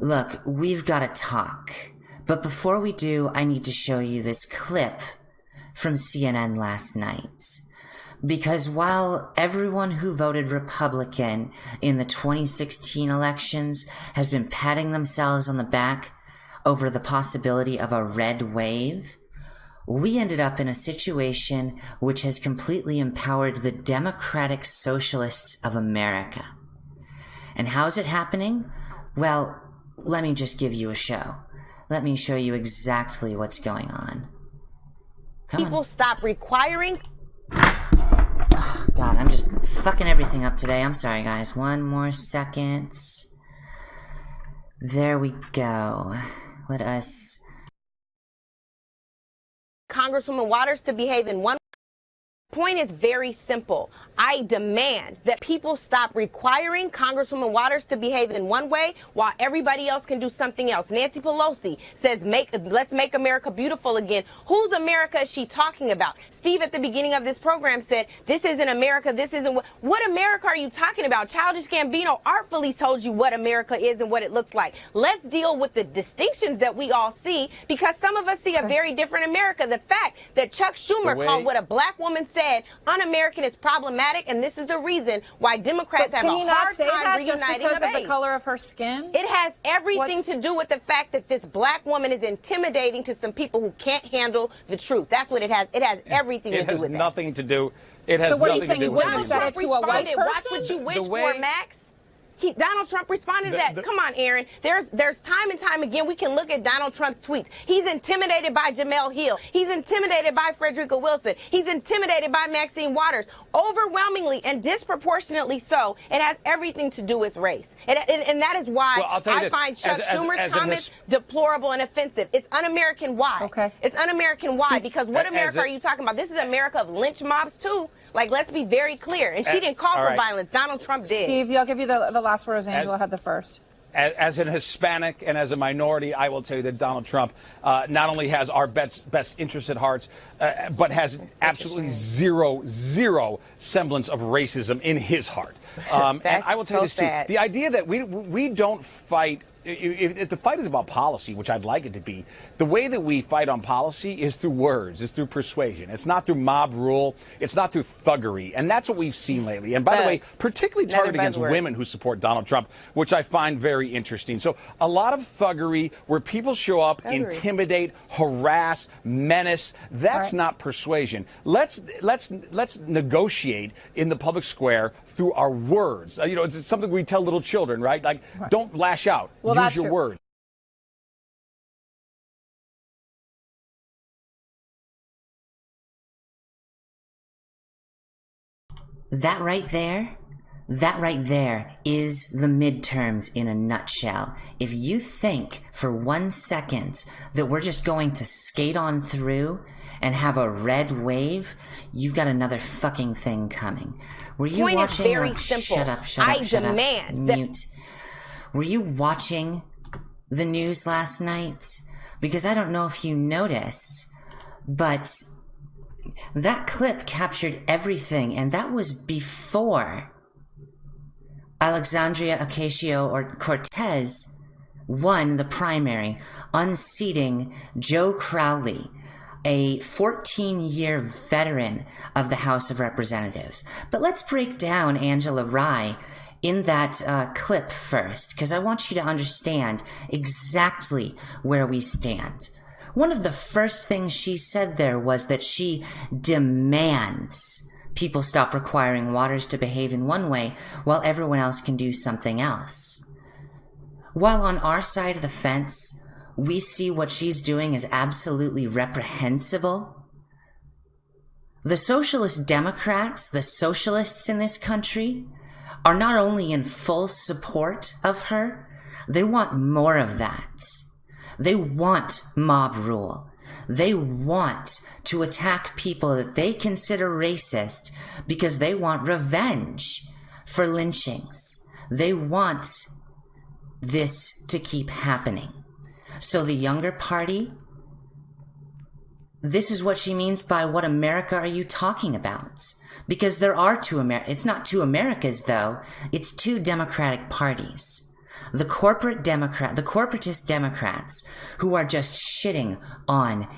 Look, we've got to talk. But before we do, I need to show you this clip from CNN last night. Because while everyone who voted Republican in the 2016 elections has been patting themselves on the back over the possibility of a red wave, we ended up in a situation which has completely empowered the Democratic Socialists of America. And how's it happening? Well, let me just give you a show. Let me show you exactly what's going on. Come People on. stop requiring. Oh, God, I'm just fucking everything up today. I'm sorry, guys. One more second. There we go. Let us. Congresswoman Waters to behave in one point is very simple. I demand that people stop requiring Congresswoman Waters to behave in one way while everybody else can do something else. Nancy Pelosi says, "Make let's make America beautiful again." Whose America is she talking about? Steve at the beginning of this program said, "This isn't America. This isn't what, what America are you talking about?" Childish Gambino artfully told you what America is and what it looks like. Let's deal with the distinctions that we all see because some of us see a very different America. The fact that Chuck Schumer called what a black woman said said un-American is problematic, and this is the reason why Democrats but have a hard time that reuniting just because of the color of her skin? It has everything What's... to do with the fact that this black woman is intimidating to some people who can't handle the truth. That's what it has. It has everything it to do with It has nothing to do. It has so what are you saying? You wouldn't have said it to a white person? Watch what you wish way... for, Max. He, Donald Trump responded the, to that. The, Come on, Aaron. There's there's time and time again we can look at Donald Trump's tweets. He's intimidated by Jemele Hill. He's intimidated by Frederica Wilson. He's intimidated by Maxine Waters. Overwhelmingly and disproportionately so, it has everything to do with race. And, and, and that is why well, I find Chuck as, Schumer's as, as comments deplorable and offensive. It's un-American why. Okay. It's un-American why because what America are you talking about? This is America of lynch mobs too. Like, let's be very clear. And she didn't call for right. violence. Donald Trump did. Steve, I'll give you the, the last word as Angela as, had the first. As, as, an Hispanic and as a minority, I will tell you that Donald Trump uh, not only has our best, best interests at heart, uh, but has absolutely zero, zero semblance of racism in his heart. Um, and I will tell so you this, too. Sad. The idea that we, we don't fight if, if, the fight is about policy, which I'd like it to be, the way that we fight on policy is through words, is through persuasion. It's not through mob rule. It's not through thuggery. And that's what we've seen lately. And by the way, particularly targeted against women who support Donald Trump, which I find very interesting. So a lot of thuggery where people show up, thuggery. intimidate, harass, menace. That's right. not persuasion. Let's let's let's negotiate in the public square through our words. Uh, you know, it's something we tell little children, right? Like, right. don't lash out. Well, Use your true. word. That right there, that right there is the midterms in a nutshell. If you think for one second that we're just going to skate on through and have a red wave, you've got another fucking thing coming. Were you Point watching? Is very oh, simple. Shut up! Shut I up! Shut demand up! Mute. Were you watching the news last night because I don't know if you noticed, but that clip captured everything, and that was before Alexandria Ocasio or Cortez won the primary, unseating Joe Crowley, a 14 year veteran of the House of Representatives. But let's break down Angela Rye in that uh, clip first, because I want you to understand exactly where we stand. One of the first things she said there was that she demands people stop requiring waters to behave in one way while everyone else can do something else. While on our side of the fence, we see what she's doing as absolutely reprehensible. The Socialist Democrats, the socialists in this country, are not only in full support of her, they want more of that. They want mob rule. They want to attack people that they consider racist because they want revenge for lynchings. They want this to keep happening. So the younger party, this is what she means by what America are you talking about? because there are two Amer- it's not two Americas though, it's two Democratic parties. The corporate Democrat, the corporatist Democrats who are just shitting on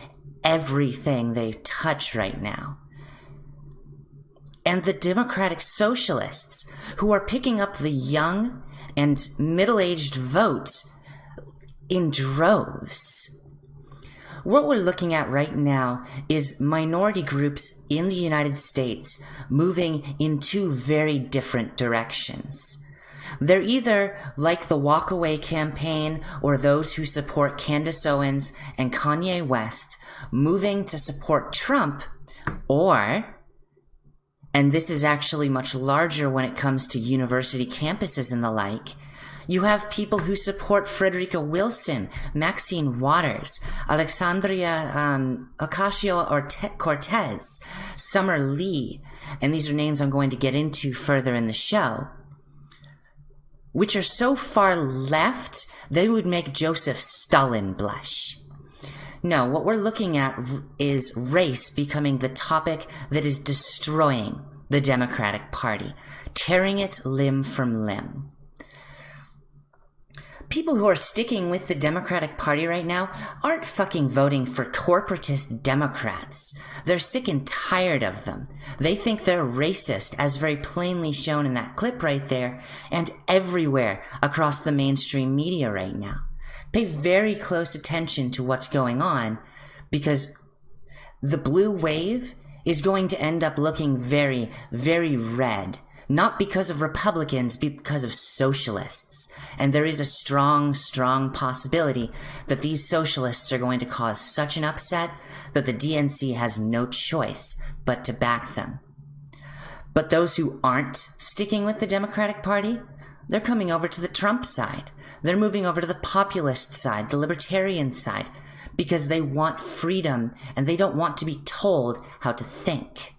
everything they touch right now. And the Democratic Socialists who are picking up the young and middle-aged vote in droves. What we're looking at right now is minority groups in the United States moving in two very different directions. They're either like the Walkaway campaign or those who support Candace Owens and Kanye West moving to support Trump, or, and this is actually much larger when it comes to university campuses and the like, you have people who support Frederica Wilson, Maxine Waters, Alexandria um, Ocasio Cortez, Summer Lee, and these are names I'm going to get into further in the show, which are so far left they would make Joseph Stalin blush. No, what we're looking at is race becoming the topic that is destroying the Democratic Party, tearing it limb from limb people who are sticking with the Democratic Party right now aren't fucking voting for corporatist Democrats. They're sick and tired of them. They think they're racist, as very plainly shown in that clip right there, and everywhere across the mainstream media right now. Pay very close attention to what's going on because the blue wave is going to end up looking very, very red not because of Republicans, because of socialists. And there is a strong, strong possibility that these socialists are going to cause such an upset that the DNC has no choice but to back them. But those who aren't sticking with the Democratic Party, they're coming over to the Trump side. They're moving over to the populist side, the libertarian side, because they want freedom and they don't want to be told how to think.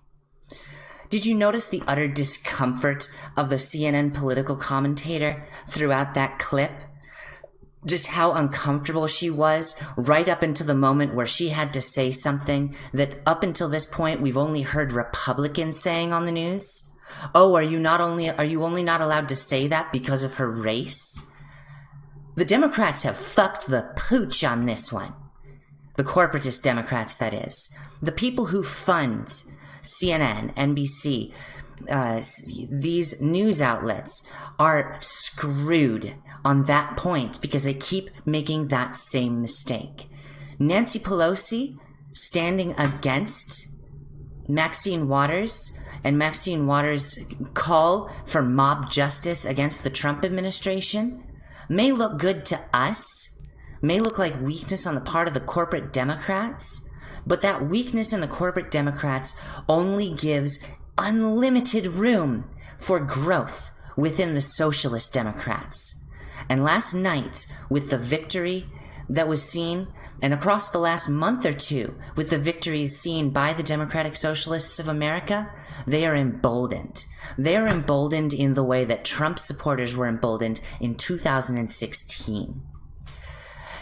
Did you notice the utter discomfort of the CNN political commentator throughout that clip? Just how uncomfortable she was right up until the moment where she had to say something that up until this point we've only heard Republicans saying on the news? Oh, are you not only are you only not allowed to say that because of her race? The Democrats have fucked the pooch on this one. The corporatist Democrats, that is. The people who fund CNN, NBC, uh, these news outlets are screwed on that point because they keep making that same mistake. Nancy Pelosi standing against Maxine Waters and Maxine Waters' call for mob justice against the Trump administration may look good to us, may look like weakness on the part of the corporate Democrats, but that weakness in the corporate Democrats only gives unlimited room for growth within the socialist Democrats. And last night, with the victory that was seen, and across the last month or two, with the victories seen by the Democratic Socialists of America, they are emboldened. They are emboldened in the way that Trump supporters were emboldened in 2016.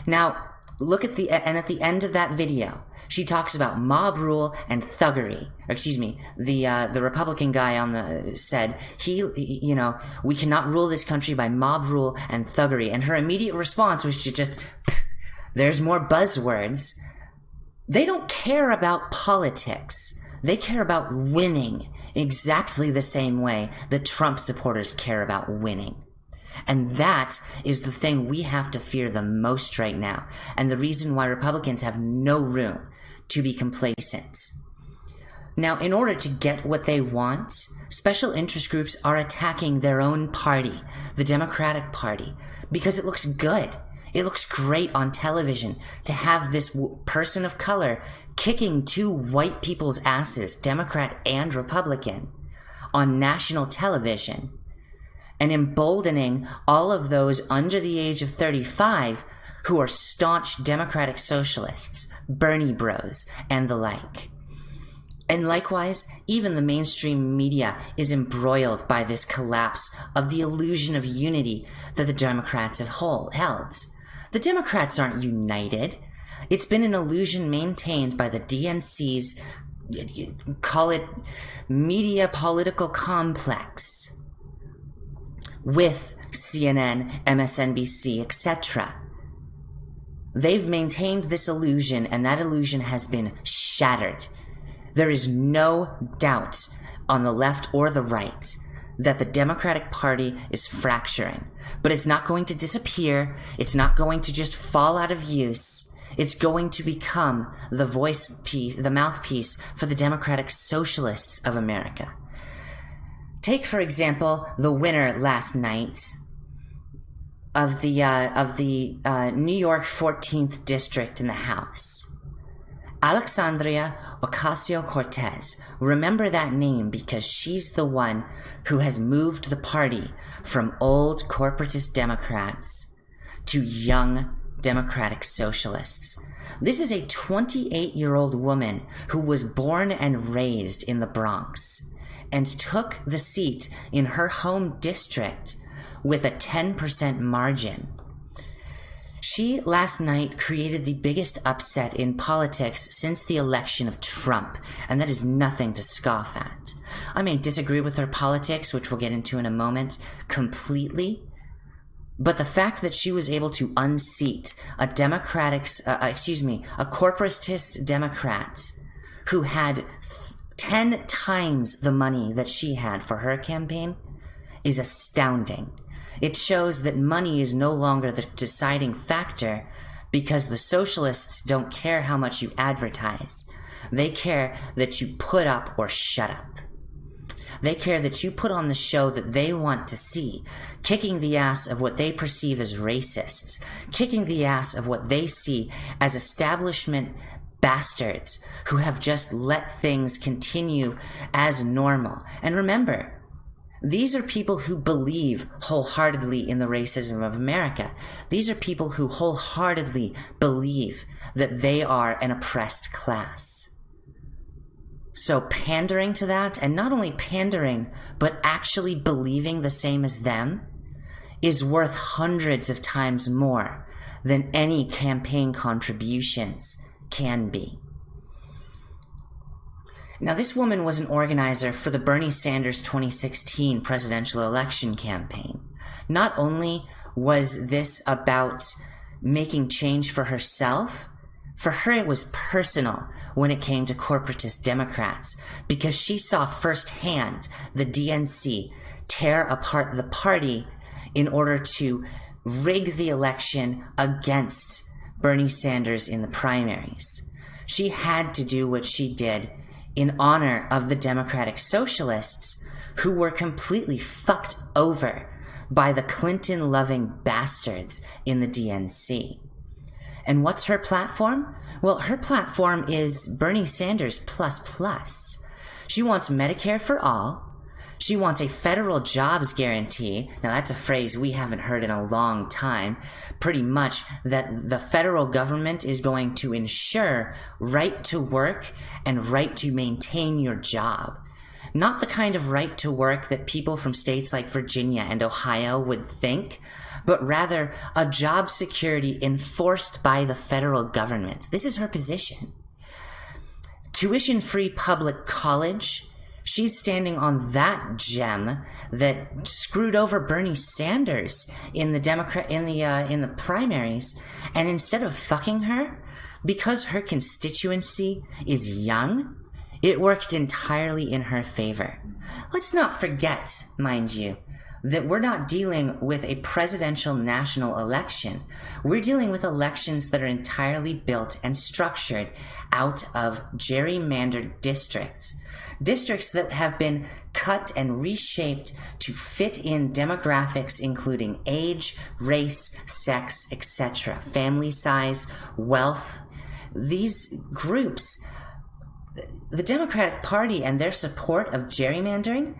Now, look at the, and at the end of that video, she talks about mob rule and thuggery. Or excuse me, the uh, the Republican guy on the said he, you know, we cannot rule this country by mob rule and thuggery. And her immediate response was to just, there's more buzzwords. They don't care about politics. They care about winning exactly the same way that Trump supporters care about winning. And that is the thing we have to fear the most right now. And the reason why Republicans have no room to be complacent. Now, in order to get what they want, special interest groups are attacking their own party, the Democratic Party, because it looks good. It looks great on television to have this person of color kicking two white people's asses, Democrat and Republican, on national television and emboldening all of those under the age of 35 who are staunch Democratic Socialists, Bernie Bros, and the like. And likewise, even the mainstream media is embroiled by this collapse of the illusion of unity that the Democrats have hold, held. The Democrats aren't united. It's been an illusion maintained by the DNC's call it media political complex with CNN, MSNBC, etc. They've maintained this illusion, and that illusion has been shattered. There is no doubt on the left or the right that the Democratic Party is fracturing. But it's not going to disappear. It's not going to just fall out of use. It's going to become the voice piece, the mouthpiece for the Democratic Socialists of America. Take, for example, the winner last night of the uh, of the uh, New York 14th district in the House. Alexandria Ocasio Cortez. Remember that name because she's the one who has moved the party from old corporatist Democrats to young Democratic Socialists. This is a 28 year old woman who was born and raised in the Bronx and took the seat in her home district with a 10% margin. She last night created the biggest upset in politics since the election of Trump, and that is nothing to scoff at. I may disagree with her politics, which we'll get into in a moment, completely. But the fact that she was able to unseat a Democratic, uh, uh excuse me, a corporatist Democrat who had 10 times the money that she had for her campaign is astounding. It shows that money is no longer the deciding factor because the socialists don't care how much you advertise. They care that you put up or shut up. They care that you put on the show that they want to see, kicking the ass of what they perceive as racists, kicking the ass of what they see as establishment bastards who have just let things continue as normal. And remember, these are people who believe wholeheartedly in the racism of America. These are people who wholeheartedly believe that they are an oppressed class. So pandering to that, and not only pandering, but actually believing the same as them, is worth hundreds of times more than any campaign contributions can be. Now, this woman was an organizer for the Bernie Sanders 2016 presidential election campaign. Not only was this about making change for herself, for her it was personal when it came to corporatist Democrats because she saw firsthand the DNC tear apart the party in order to rig the election against Bernie Sanders in the primaries. She had to do what she did in honor of the Democratic Socialists who were completely fucked over by the Clinton loving bastards in the DNC. And what's her platform? Well, her platform is Bernie Sanders plus plus. She wants Medicare for all, she wants a federal jobs guarantee. Now, that's a phrase we haven't heard in a long time. Pretty much that the federal government is going to ensure right to work and right to maintain your job. Not the kind of right to work that people from states like Virginia and Ohio would think, but rather a job security enforced by the federal government. This is her position. Tuition free public college She's standing on that gem that screwed over Bernie Sanders in the Democrat in the uh, in the primaries, and instead of fucking her, because her constituency is young, it worked entirely in her favor. Let's not forget, mind you, that we're not dealing with a presidential national election. We're dealing with elections that are entirely built and structured out of gerrymandered districts districts that have been cut and reshaped to fit in demographics including age, race, sex, etc., family size, wealth. These groups, the Democratic Party and their support of gerrymandering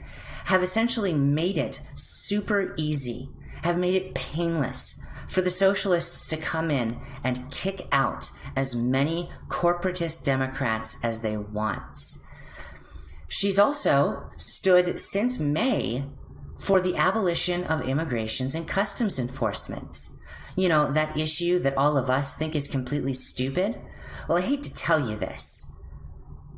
have essentially made it super easy, have made it painless for the socialists to come in and kick out as many corporatist Democrats as they want. She's also stood since May for the abolition of immigrations and customs enforcement. You know, that issue that all of us think is completely stupid? Well, I hate to tell you this,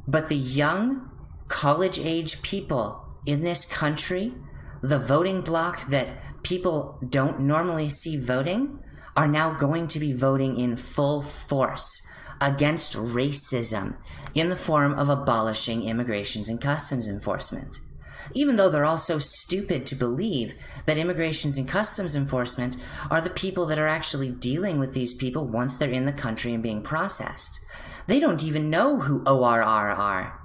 But the young, college age people in this country, the voting bloc that people don't normally see voting, are now going to be voting in full force against racism in the form of abolishing immigrations and customs enforcement. Even though they're all so stupid to believe that immigrations and customs enforcement are the people that are actually dealing with these people once they're in the country and being processed. They don't even know who ORR are.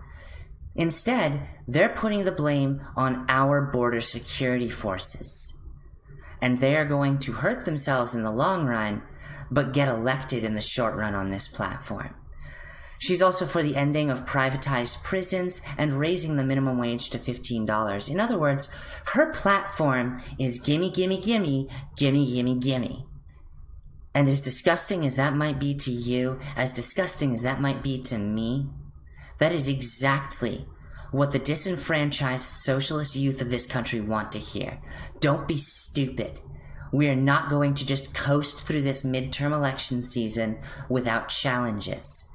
Instead, they're putting the blame on our border security forces. And they are going to hurt themselves in the long run, but get elected in the short run on this platform. She's also for the ending of privatized prisons and raising the minimum wage to $15. In other words, her platform is gimme, gimme, gimme, gimme, gimme, gimme. And as disgusting as that might be to you, as disgusting as that might be to me, that is exactly what the disenfranchised socialist youth of this country want to hear. Don't be stupid. We are not going to just coast through this midterm election season without challenges.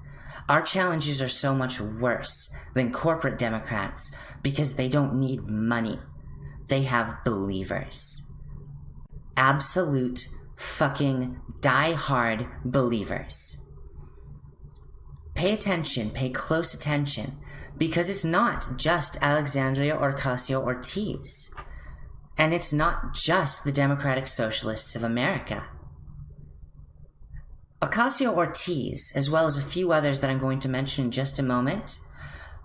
Our challenges are so much worse than corporate Democrats because they don't need money. They have believers. Absolute fucking die-hard believers. Pay attention, pay close attention, because it's not just Alexandria Ocasio Cortez. And it's not just the Democratic Socialists of America. Ocasio Cortez, as well as a few others that I'm going to mention in just a moment,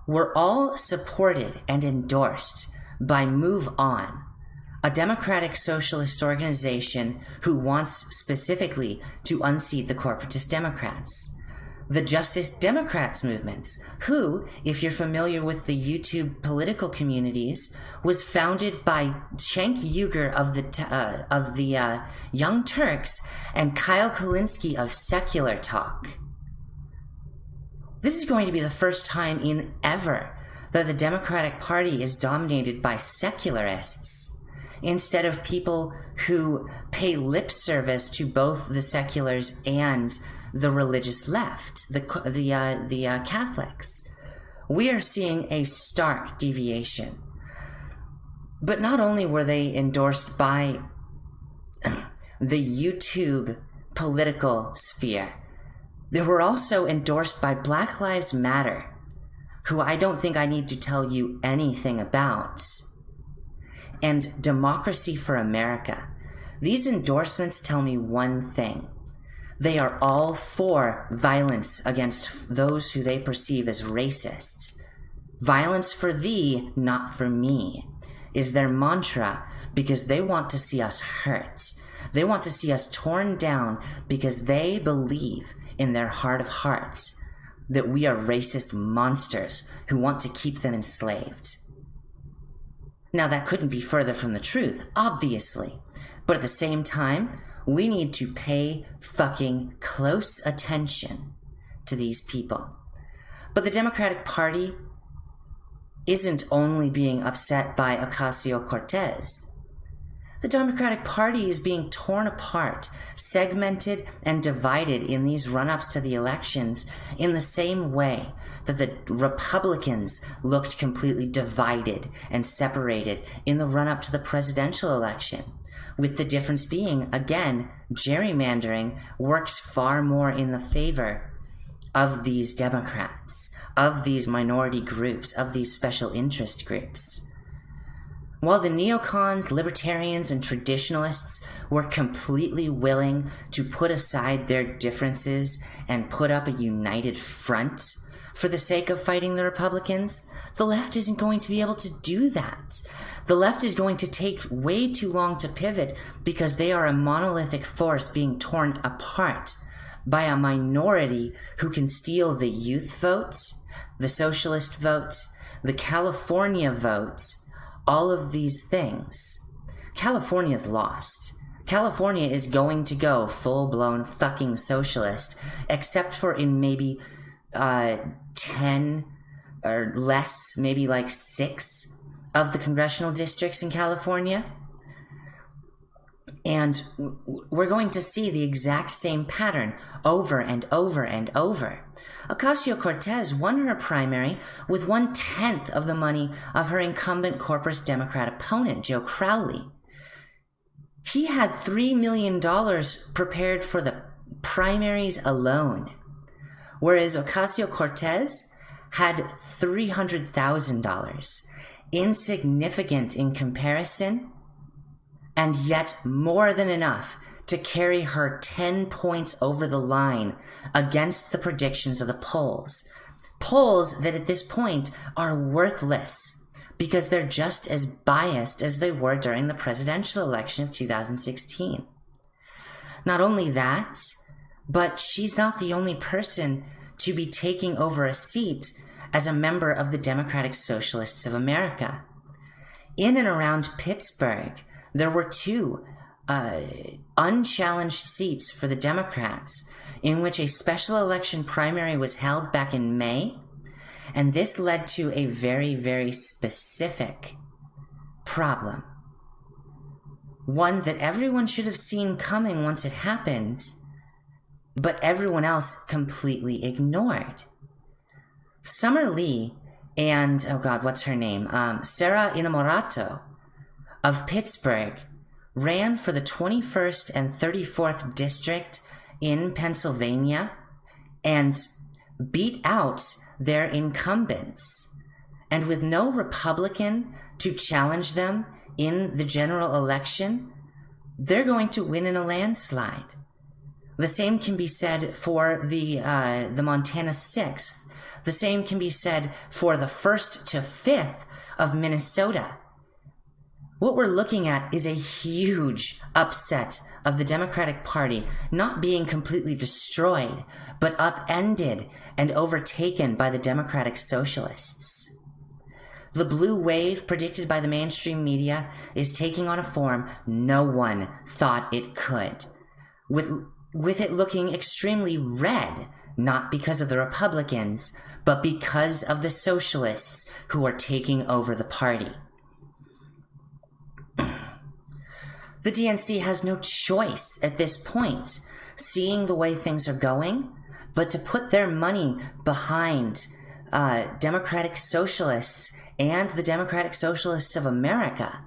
were all supported and endorsed by Move On, a democratic socialist organization who wants specifically to unseat the corporatist Democrats the Justice Democrats movements, who, if you're familiar with the YouTube political communities, was founded by Cenk Uygur of the uh, of the uh, Young Turks and Kyle Kulinski of Secular Talk. This is going to be the first time in ever that the Democratic Party is dominated by secularists instead of people who pay lip service to both the seculars and the religious left, the the uh, the uh, Catholics. We are seeing a stark deviation. But not only were they endorsed by the YouTube political sphere, they were also endorsed by Black Lives Matter, who I don't think I need to tell you anything about, and Democracy for America. These endorsements tell me one thing they are all for violence against those who they perceive as racist. Violence for thee, not for me, is their mantra because they want to see us hurt. They want to see us torn down because they believe in their heart of hearts that we are racist monsters who want to keep them enslaved. Now, that couldn't be further from the truth, obviously. But at the same time, we need to pay fucking close attention to these people. But the Democratic Party isn't only being upset by Ocasio Cortez. The Democratic Party is being torn apart, segmented, and divided in these run ups to the elections in the same way that the Republicans looked completely divided and separated in the run up to the presidential election with the difference being, again, gerrymandering works far more in the favor of these Democrats, of these minority groups, of these special interest groups. While the neocons, libertarians, and traditionalists were completely willing to put aside their differences and put up a united front for the sake of fighting the Republicans, the left isn't going to be able to do that. The left is going to take way too long to pivot because they are a monolithic force being torn apart by a minority who can steal the youth vote, the socialist vote, the California vote, all of these things. California's lost. California is going to go full blown fucking socialist, except for in maybe uh, 10 or less, maybe like six of the congressional districts in California. And we're going to see the exact same pattern over and over and over. Ocasio Cortez won her primary with one tenth of the money of her incumbent corpus Democrat opponent, Joe Crowley. He had $3 million prepared for the primaries alone, whereas Ocasio Cortez had $300,000. Insignificant in comparison, and yet more than enough to carry her 10 points over the line against the predictions of the polls. Polls that at this point are worthless because they're just as biased as they were during the presidential election of 2016. Not only that, but she's not the only person to be taking over a seat as a member of the Democratic Socialists of America. In and around Pittsburgh, there were two uh, unchallenged seats for the Democrats in which a special election primary was held back in May. And this led to a very, very specific problem. One that everyone should have seen coming once it happened, but everyone else completely ignored. Summer Lee and, oh God, what's her name? Um, Sara Innamorato of Pittsburgh ran for the 21st and 34th district in Pennsylvania and beat out their incumbents. And with no Republican to challenge them in the general election, they're going to win in a landslide. The same can be said for the uh, the Montana sixth. The same can be said for the first to fifth of Minnesota. What we're looking at is a huge upset of the Democratic Party not being completely destroyed, but upended and overtaken by the Democratic Socialists. The blue wave predicted by the mainstream media is taking on a form no one thought it could, with, with it looking extremely red, not because of the Republicans, but because of the Socialists who are taking over the party. The DNC has no choice at this point, seeing the way things are going, but to put their money behind uh, Democratic Socialists and the Democratic Socialists of America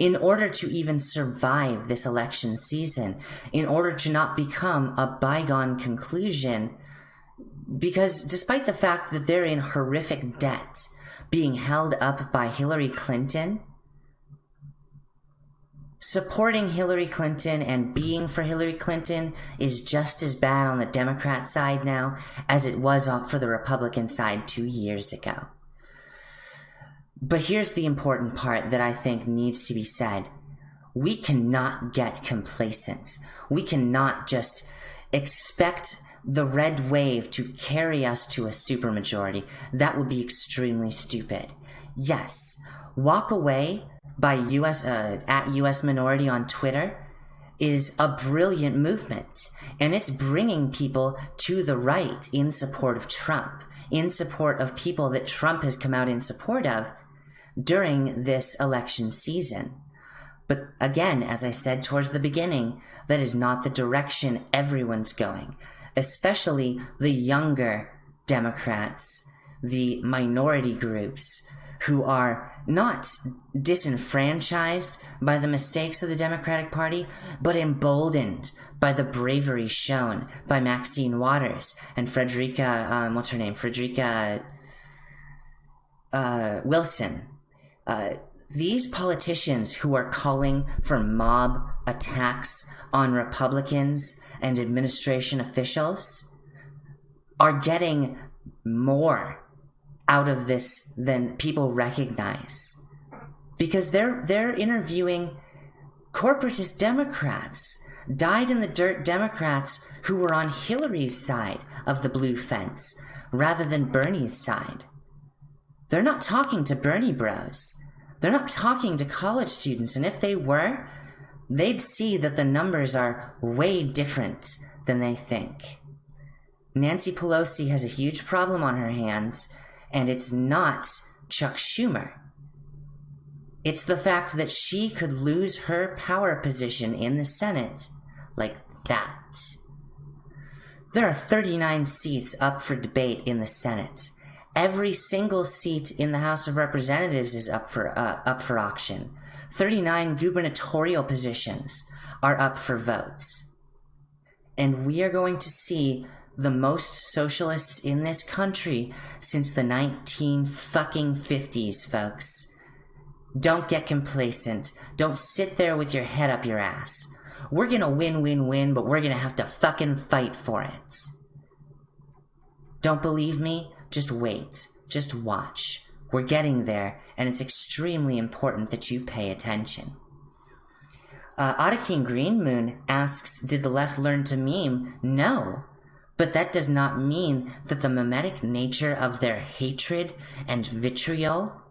in order to even survive this election season, in order to not become a bygone conclusion. Because despite the fact that they're in horrific debt, being held up by Hillary Clinton, supporting Hillary Clinton and being for Hillary Clinton is just as bad on the Democrat side now as it was for the Republican side two years ago. But here's the important part that I think needs to be said. We cannot get complacent. We cannot just expect the red wave to carry us to a supermajority. That would be extremely stupid. Yes, walk away by US uh, at US Minority on Twitter is a brilliant movement, and it's bringing people to the right in support of Trump, in support of people that Trump has come out in support of during this election season. But again, as I said towards the beginning, that is not the direction everyone's going, especially the younger Democrats, the minority groups who are not disenfranchised by the mistakes of the Democratic Party, but emboldened by the bravery shown by Maxine Waters and Frederica, um, what's her name? Frederica uh, Wilson. Uh, these politicians who are calling for mob attacks on Republicans and administration officials are getting more out of this than people recognize because they're they're interviewing corporatist Democrats, died in the dirt Democrats who were on Hillary's side of the blue fence rather than Bernie's side. They're not talking to Bernie bros. They're not talking to college students, and if they were, they'd see that the numbers are way different than they think. Nancy Pelosi has a huge problem on her hands and it's not Chuck Schumer. It's the fact that she could lose her power position in the Senate like that. There are 39 seats up for debate in the Senate. Every single seat in the House of Representatives is up for uh, up for auction. 39 gubernatorial positions are up for votes. And we are going to see the most socialists in this country since the 19 fucking 50s, folks. Don't get complacent. Don't sit there with your head up your ass. We're gonna win, win, win, but we're gonna have to fucking fight for it. Don't believe me? Just wait. Just watch. We're getting there, and it's extremely important that you pay attention. Uh, Ottakeen Green Moon asks, Did the left learn to meme? No. But that does not mean that the mimetic nature of their hatred and vitriol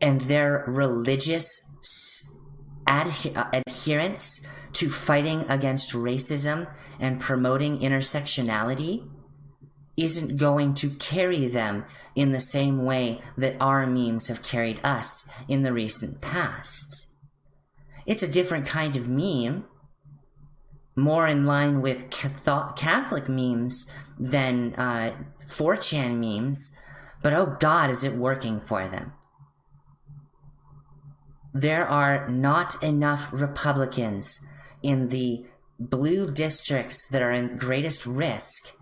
and their religious uh, adherence to fighting against racism and promoting intersectionality isn't going to carry them in the same way that our memes have carried us in the recent past. It's a different kind of meme, more in line with Catholic memes than uh, 4chan memes, but oh god, is it working for them. There are not enough Republicans in the blue districts that are in greatest risk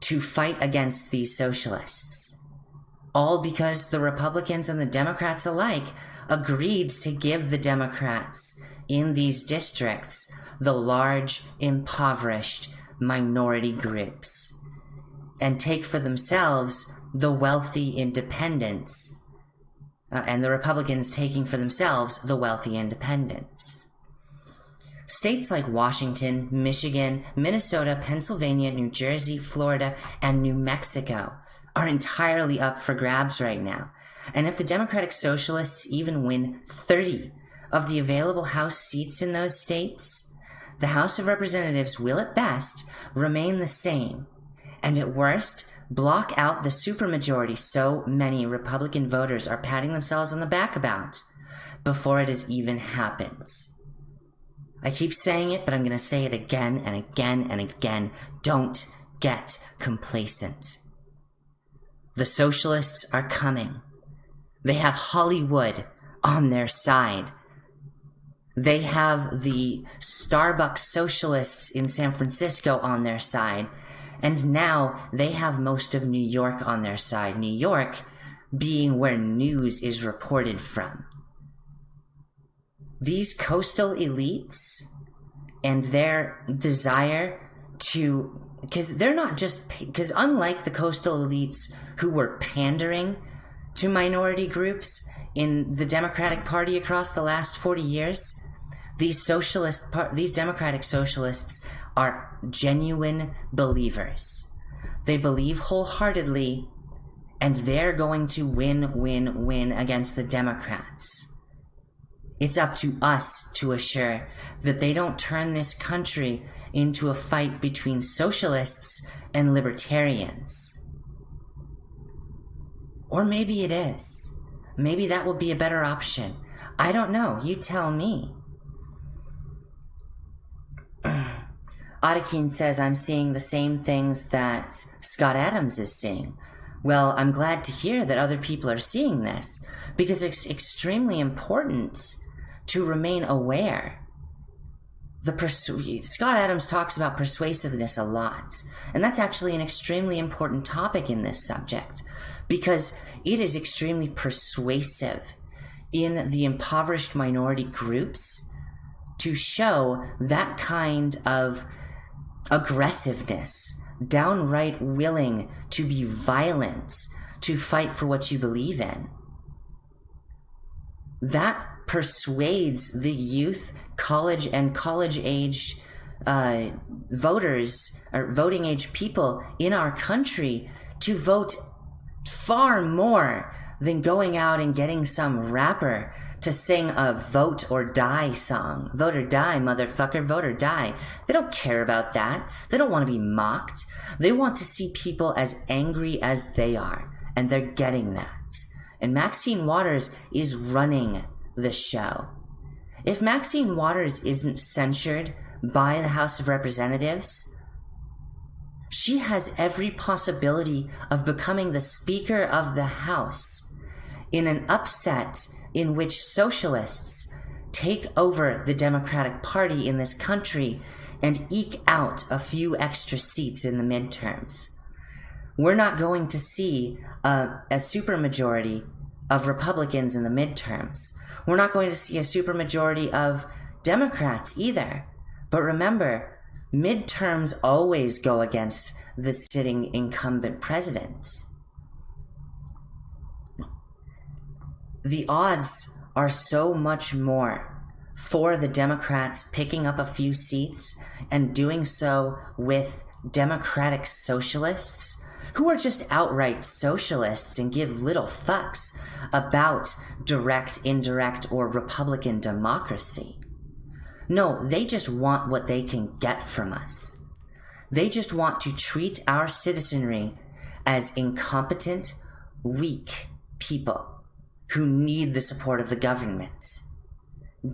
to fight against these socialists. All because the Republicans and the Democrats alike agreed to give the Democrats in these districts the large, impoverished minority groups and take for themselves the wealthy independents, uh, and the Republicans taking for themselves the wealthy independents. States like Washington, Michigan, Minnesota, Pennsylvania, New Jersey, Florida, and New Mexico are entirely up for grabs right now. And if the Democratic Socialists even win 30 of the available House seats in those states, the House of Representatives will at best remain the same, and at worst, block out the supermajority so many Republican voters are patting themselves on the back about before it has even happened. I keep saying it, but I'm going to say it again and again and again. Don't get complacent. The socialists are coming. They have Hollywood on their side. They have the Starbucks socialists in San Francisco on their side. And now they have most of New York on their side. New York being where news is reported from these coastal elites and their desire to because they're not just because unlike the coastal elites who were pandering to minority groups in the democratic party across the last 40 years these socialist these democratic socialists are genuine believers. They believe wholeheartedly and they're going to win win win against the democrats it's up to us to assure that they don't turn this country into a fight between socialists and libertarians. Or maybe it is. Maybe that would be a better option. I don't know. You tell me. Ottakeen says, I'm seeing the same things that Scott Adams is seeing. Well, I'm glad to hear that other people are seeing this because it's extremely important to remain aware. The persu- Scott Adams talks about persuasiveness a lot, and that's actually an extremely important topic in this subject because it is extremely persuasive in the impoverished minority groups to show that kind of aggressiveness, downright willing to be violent, to fight for what you believe in. That persuades the youth, college and college aged uh, voters or voting age people in our country to vote far more than going out and getting some rapper to sing a vote or die song. Vote or die, motherfucker, vote or die. They don't care about that. They don't want to be mocked. They want to see people as angry as they are, and they're getting that. And Maxine Waters is running the show. If Maxine Waters isn't censured by the House of Representatives, she has every possibility of becoming the Speaker of the House in an upset in which socialists take over the Democratic Party in this country and eke out a few extra seats in the midterms. We're not going to see a, a supermajority of Republicans in the midterms. We're not going to see a supermajority of Democrats either. But remember, midterms always go against the sitting incumbent president. The odds are so much more for the Democrats picking up a few seats and doing so with Democratic socialists who are just outright socialists and give little fucks about direct, indirect, or Republican democracy. No, they just want what they can get from us. They just want to treat our citizenry as incompetent, weak people who need the support of the government.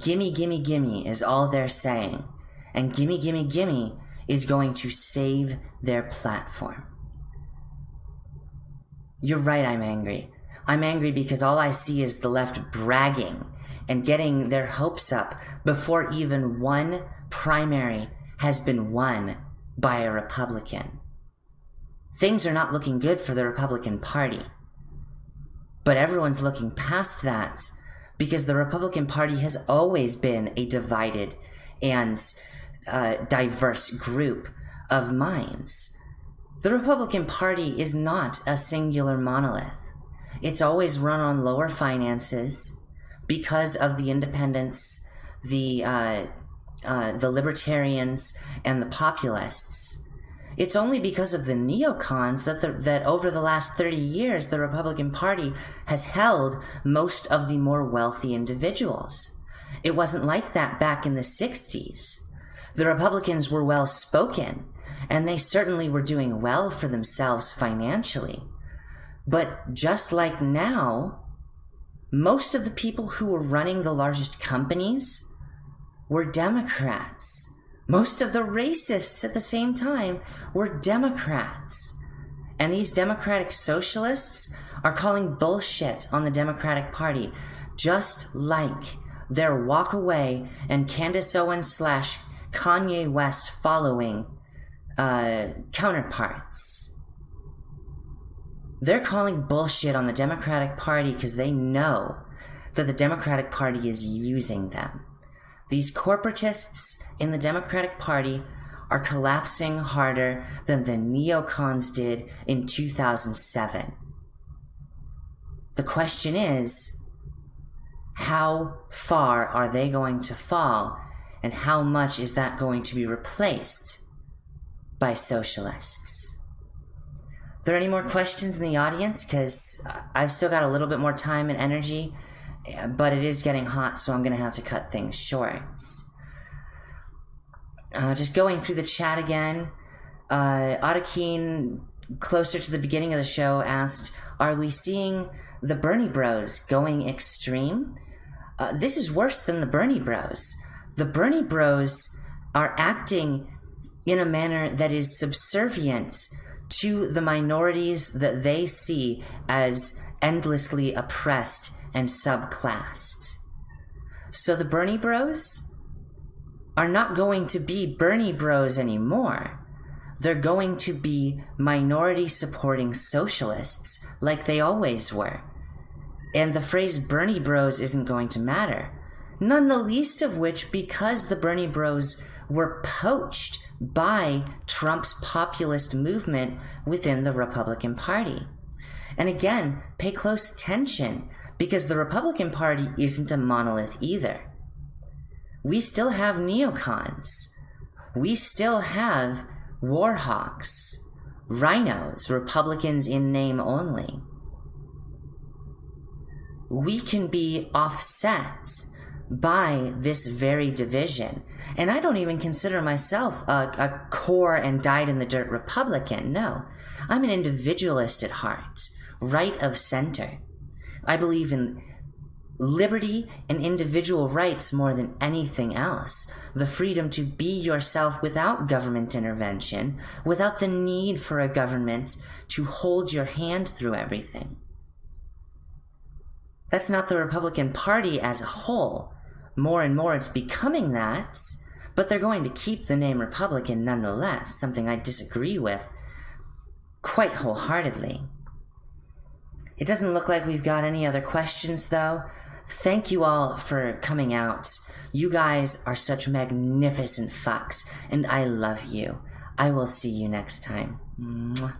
Gimme, gimme, gimme is all they're saying, and gimme, gimme, gimme is going to save their platform. You're right, I'm angry. I'm angry because all I see is the left bragging and getting their hopes up before even one primary has been won by a Republican. Things are not looking good for the Republican Party. But everyone's looking past that because the Republican Party has always been a divided and uh, diverse group of minds. The Republican Party is not a singular monolith. It's always run on lower finances because of the independents, the uh, uh, the libertarians, and the populists. It's only because of the neocons that the, that over the last 30 years the Republican Party has held most of the more wealthy individuals. It wasn't like that back in the 60s. The Republicans were well spoken, and they certainly were doing well for themselves financially. But just like now, most of the people who were running the largest companies were Democrats. Most of the racists at the same time were Democrats. And these Democratic socialists are calling bullshit on the Democratic Party, just like their walk away and Candace Owens slash Kanye West following uh, counterparts. They're calling bullshit on the Democratic Party because they know that the Democratic Party is using them. These corporatists in the Democratic Party are collapsing harder than the neocons did in 2007. The question is, how far are they going to fall and how much is that going to be replaced by socialists? Are there any more questions in the audience? Because I've still got a little bit more time and energy, but it is getting hot, so I'm going to have to cut things short. Uh, just going through the chat again. Uh, Ottakeen, closer to the beginning of the show, asked, Are we seeing the Bernie Bros going extreme? Uh, this is worse than the Bernie Bros. The Bernie Bros are acting in a manner that is subservient to the minorities that they see as endlessly oppressed and subclassed. So the Bernie Bros are not going to be Bernie Bros anymore. They're going to be minority supporting socialists like they always were. And the phrase Bernie Bros isn't going to matter. None the least of which because the Bernie Bros were poached by Trump's populist movement within the Republican Party. And again, pay close attention because the Republican Party isn't a monolith either. We still have neocons. We still have warhawks, RINOs, Republicans in name only. We can be offset by this very division. And I don't even consider myself a, a core and dyed in the dirt Republican. No, I'm an individualist at heart, right of center. I believe in liberty and individual rights more than anything else. The freedom to be yourself without government intervention, without the need for a government to hold your hand through everything. That's not the Republican Party as a whole. More and more it's becoming that, but they're going to keep the name Republican nonetheless, something I disagree with quite wholeheartedly. It doesn't look like we've got any other questions, though. Thank you all for coming out. You guys are such magnificent fucks, and I love you. I will see you next time. Mwah.